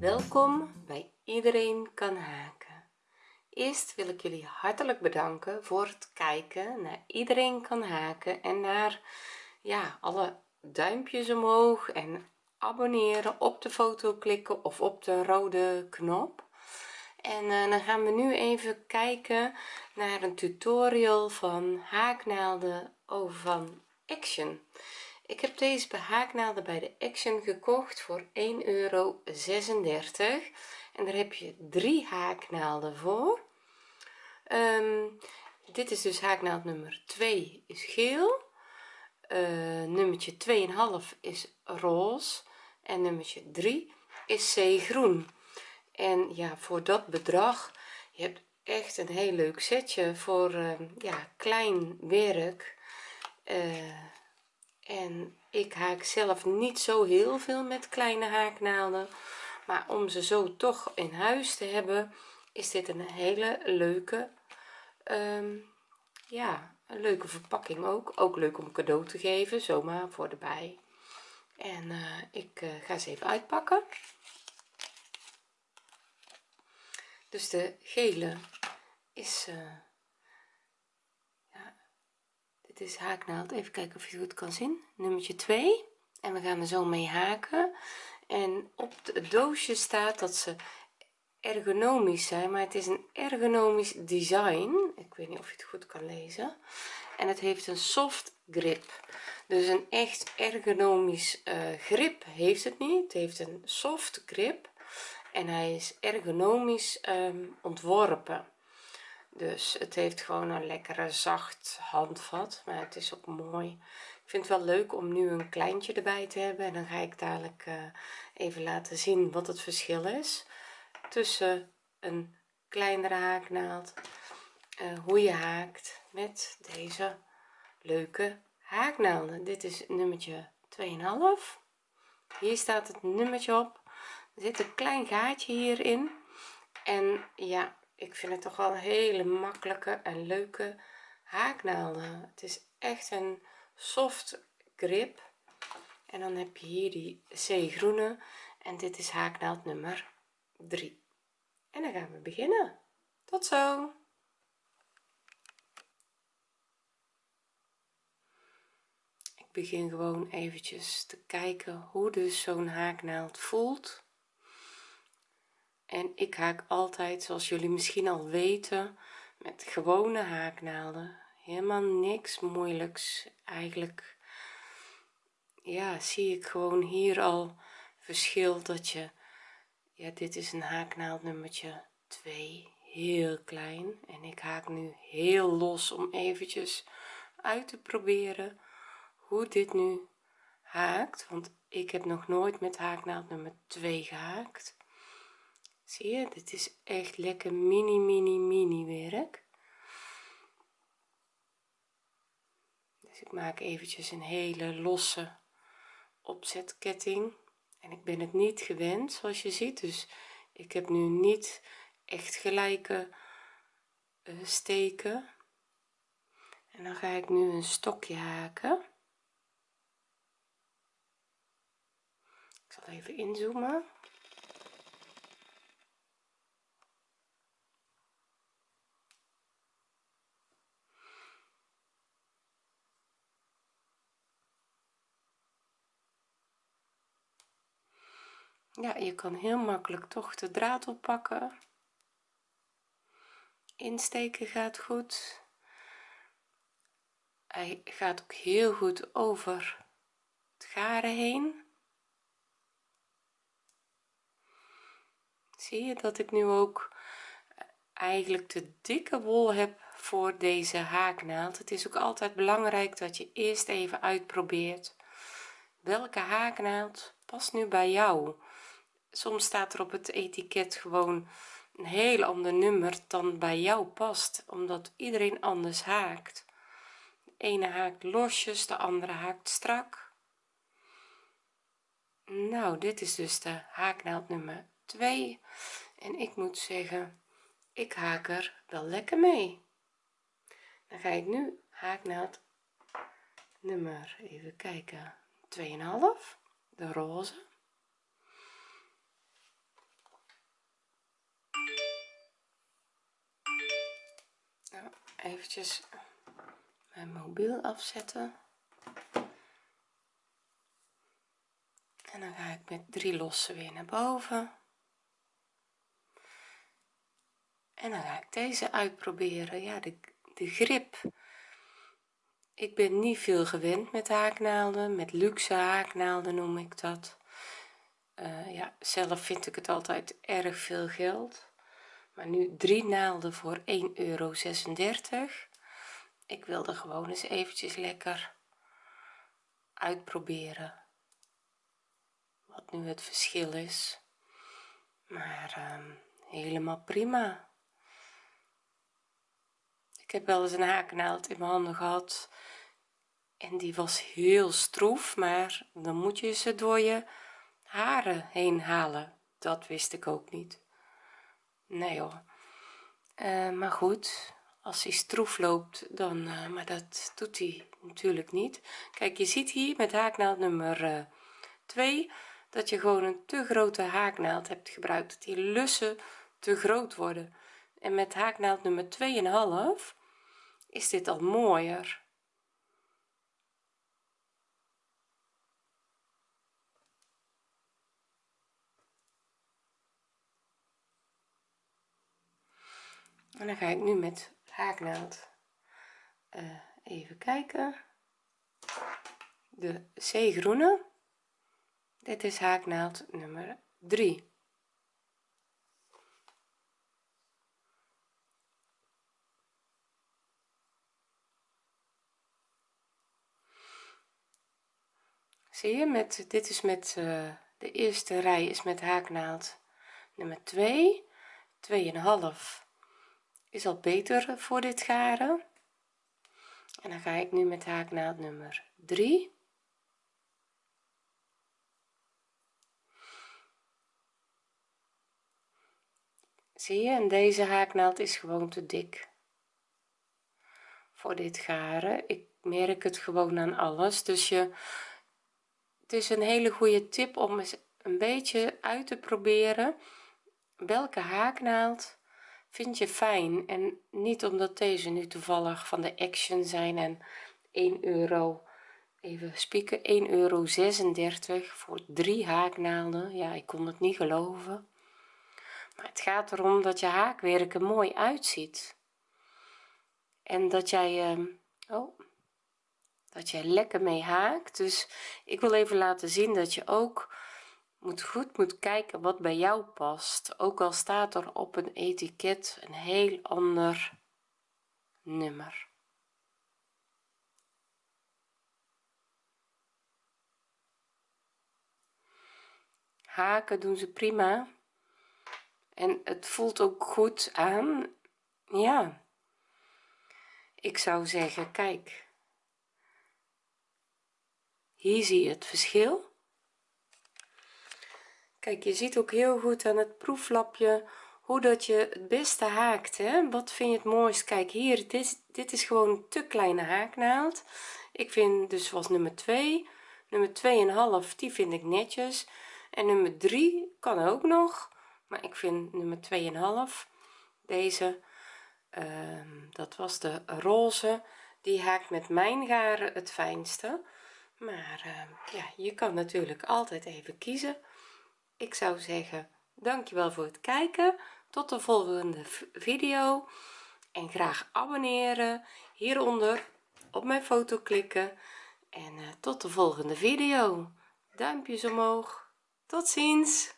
welkom bij iedereen kan haken. Eerst wil ik jullie hartelijk bedanken voor het kijken naar iedereen kan haken en naar ja alle duimpjes omhoog en abonneren op de foto klikken of op de rode knop. En uh, dan gaan we nu even kijken naar een tutorial van haaknaalden over van action ik heb deze bij haaknaalden bij de action gekocht voor 1,36 euro en daar heb je drie haaknaalden voor. Um, dit is dus haaknaald nummer 2 is geel. Uh, nummertje 2,5 is roze. En nummertje 3 is zeegroen. En ja voor dat bedrag je hebt echt een heel leuk setje voor uh, ja klein werk. Uh, en ik haak zelf niet zo heel veel met kleine haaknaalden. Maar om ze zo toch in huis te hebben is dit een hele leuke um, ja een leuke verpakking ook. Ook leuk om cadeau te geven zomaar voor de bij en uh, ik uh, ga ze even uitpakken. Dus de gele is uh, is haaknaald. Even kijken of je het goed kan zien. Nummertje 2 en we gaan er zo mee haken. En op het doosje staat dat ze ergonomisch zijn maar het is een ergonomisch design. Ik weet niet of je het goed kan lezen. En het heeft een soft grip. Dus een echt ergonomisch uh, grip heeft het niet. Het heeft een soft grip. En hij is ergonomisch um, ontworpen dus het heeft gewoon een lekkere zacht handvat maar het is ook mooi. Ik vind het wel leuk om nu een kleintje erbij te hebben en dan ga ik dadelijk uh, even laten zien wat het verschil is tussen een kleinere haaknaald uh, hoe je haakt met deze leuke haaknaalden. Dit is nummertje 2,5 hier staat het nummertje op. Er zit een klein gaatje hierin. En ja ik vind het toch wel een hele makkelijke en leuke haaknaalden het is echt een soft grip. En dan heb je hier die zeegroene. En dit is haaknaald nummer 3 en dan gaan we beginnen. Tot zo. Ik begin gewoon eventjes te kijken hoe dus zo'n haaknaald voelt en ik haak altijd zoals jullie misschien al weten met gewone haaknaalden. Helemaal niks moeilijks eigenlijk. Ja zie ik gewoon hier al verschil dat je ja dit is een haaknaald nummertje 2 heel klein. En ik haak nu heel los om eventjes uit te proberen hoe dit nu haakt. Want ik heb nog nooit met haaknaald nummer 2 gehaakt zie je? Dit is echt lekker mini mini mini werk. Dus ik maak eventjes een hele losse opzetketting. En ik ben het niet gewend zoals je ziet. Dus ik heb nu niet echt gelijke uh, steken. En dan ga ik nu een stokje haken. Ik zal even inzoomen ja je kan heel makkelijk toch de draad oppakken. Insteken gaat goed. Hij gaat ook heel goed over het garen heen. Zie je dat ik nu ook eigenlijk te dikke wol heb voor deze haaknaald? Het is ook altijd belangrijk dat je eerst even uitprobeert welke haaknaald past nu bij jou soms staat er op het etiket gewoon een heel ander nummer dan bij jou past omdat iedereen anders haakt. De ene haakt losjes de andere haakt strak. Nou dit is dus de haaknaald nummer 2 en ik moet zeggen ik haak er wel lekker mee. Dan ga ik nu haaknaald nummer even kijken 2,5 de roze nou, eventjes mijn mobiel afzetten. En dan ga ik met drie lossen weer naar boven. En dan ga ik deze uitproberen. Ja de, de grip. Ik ben niet veel gewend met haaknaalden met luxe haaknaalden noem ik dat. Uh, ja zelf vind ik het altijd erg veel geld maar nu drie naalden voor 1,36 euro ik wilde gewoon eens eventjes lekker uitproberen wat nu het verschil is. Maar um, helemaal prima. Ik heb wel eens een haaknaald in mijn handen gehad en die was heel stroef maar dan moet je ze door je haren heen halen. Dat wist ik ook niet nee hoor. Uh, maar goed als hij stroef loopt dan uh, maar dat doet hij natuurlijk niet. Kijk je ziet hier met haaknaald nummer uh, eh, 2 dat je gewoon een te grote haaknaald hebt gebruikt dat die lussen te groot worden. En met haaknaald nummer 2,5 is dit al mooier en dan ga ik nu met haaknaald uh, even kijken. De zeegroene dit is haaknaald nummer 3 zie je met dit is met uh, de eerste rij is met haaknaald nummer 2 2,5 is al beter voor dit garen. En dan ga ik nu met haaknaald nummer 3 zie je en deze haaknaald is gewoon te dik voor dit garen. Ik merk het gewoon aan alles. Dus je het is een hele goede tip om eens een beetje uit te proberen welke haaknaald vind je fijn? En niet omdat deze nu toevallig van de action zijn en 1 euro even spieken 1 euro 36 voor drie haaknaalden. Ja ik kon het niet geloven. Maar het gaat erom dat je haakwerk er mooi uitziet. En dat jij uh, oh dat jij lekker mee haakt. Dus ik wil even laten zien dat je ook moet goed moet kijken wat bij jou past ook al staat er op een etiket een heel ander nummer. Haken doen ze prima en het voelt ook goed aan. Ja ik zou zeggen kijk hier zie je het verschil kijk je ziet ook heel goed aan het proeflapje hoe dat je het beste haakt hè? wat vind je het mooist? Kijk hier dit is, dit is gewoon een te kleine haaknaald. Ik vind dus was nummer 2 nummer 2,5 die vind ik netjes. En nummer 3 kan ook nog maar ik vind nummer 2,5 deze uh, dat was de roze die haakt met mijn garen het fijnste. Maar uh, ja je kan natuurlijk altijd even kiezen ik zou zeggen dankjewel voor het kijken. Tot de volgende video. En graag abonneren hieronder. Op mijn foto klikken. En uh, tot de volgende video. Duimpjes omhoog. Tot ziens